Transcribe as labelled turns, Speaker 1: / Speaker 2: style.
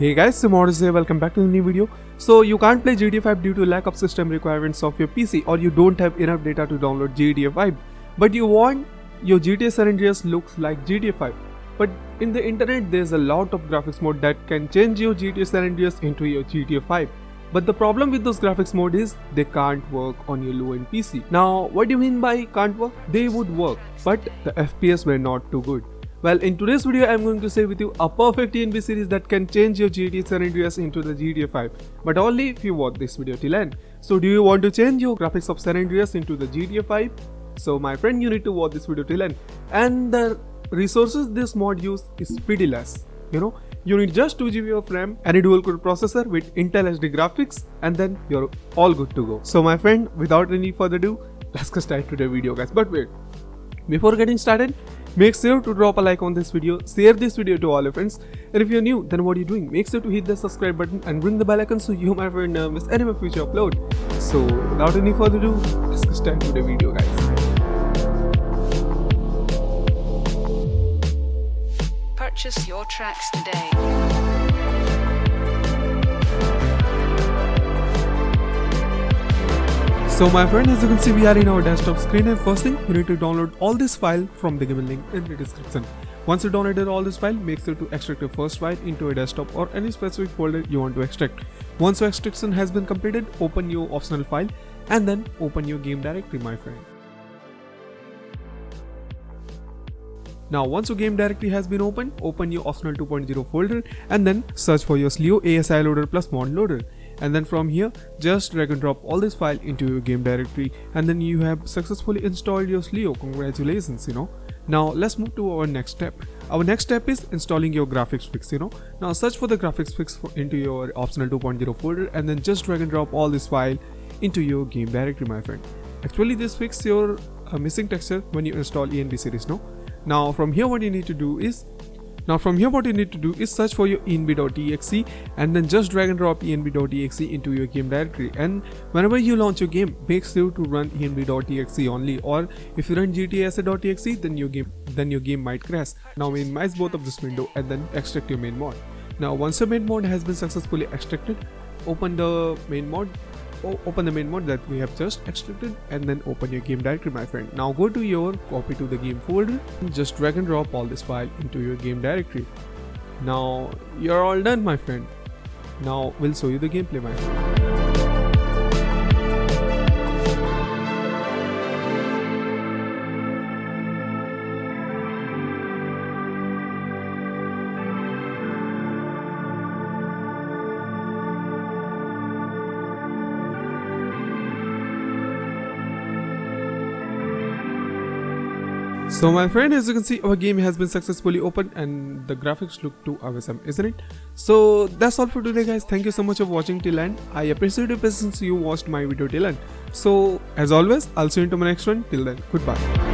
Speaker 1: Hey guys, Simodus here, welcome back to the new video. So you can't play GTA 5 due to lack of system requirements of your PC or you don't have enough data to download GTA 5. But you want your GTA San Andreas looks like GTA 5. But in the internet there's a lot of graphics mode that can change your GTA San Andreas into your GTA 5. But the problem with those graphics mode is they can't work on your low-end PC. Now what do you mean by can't work? They would work, but the FPS were not too good. Well, in today's video, I'm going to share with you a perfect ENB series that can change your GTA San Andreas into the GTA 5, but only if you watch this video till end. So do you want to change your graphics of San Andreas into the GTA 5? So my friend, you need to watch this video till end. And the resources this mod use is pretty less. You know, you need just 2GB of RAM and a dual core processor with Intel HD graphics and then you're all good to go. So my friend, without any further ado, let's get started to the video guys. But wait, before getting started, Make sure to drop a like on this video, share this video to all your friends, and if you're new, then what are you doing? Make sure to hit the subscribe button and ring the bell icon so you my never miss any of my future upload. So without any further ado, let's get started with the video guys.
Speaker 2: Purchase your tracks today.
Speaker 1: So my friend as you can see we are in our desktop screen and first thing you need to download all this file from the given link in the description. Once you downloaded all this file make sure to extract your first file into a desktop or any specific folder you want to extract. Once your extraction has been completed open your optional file and then open your game directory my friend. Now once your game directory has been opened, open your optional 2.0 folder and then search for your Slio ASI loader plus mod loader and then from here just drag and drop all this file into your game directory and then you have successfully installed your Slio congratulations you know. Now let's move to our next step. Our next step is installing your graphics fix you know. Now search for the graphics fix into your optional 2.0 folder and then just drag and drop all this file into your game directory my friend. Actually this fix your uh, missing texture when you install ENB series no? Now from here what you need to do is now from here what you need to do is search for your env.exe and then just drag and drop env.exe into your game directory and whenever you launch your game make sure to run env.exe only or if you run gtasset.exe then your game then your game might crash. Now minimize both of this window and then extract your main mod. Now once your main mod has been successfully extracted open the main mod open the main mod that we have just extracted and then open your game directory my friend. Now go to your copy to the game folder and just drag and drop all this file into your game directory. Now you're all done my friend. Now we'll show you the gameplay my friend So my friend as you can see our game has been successfully opened and the graphics look too awesome isn't it? So that's all for today guys thank you so much for watching till end I appreciate your patience you watched my video till end. So as always I'll see you into my next one till then goodbye.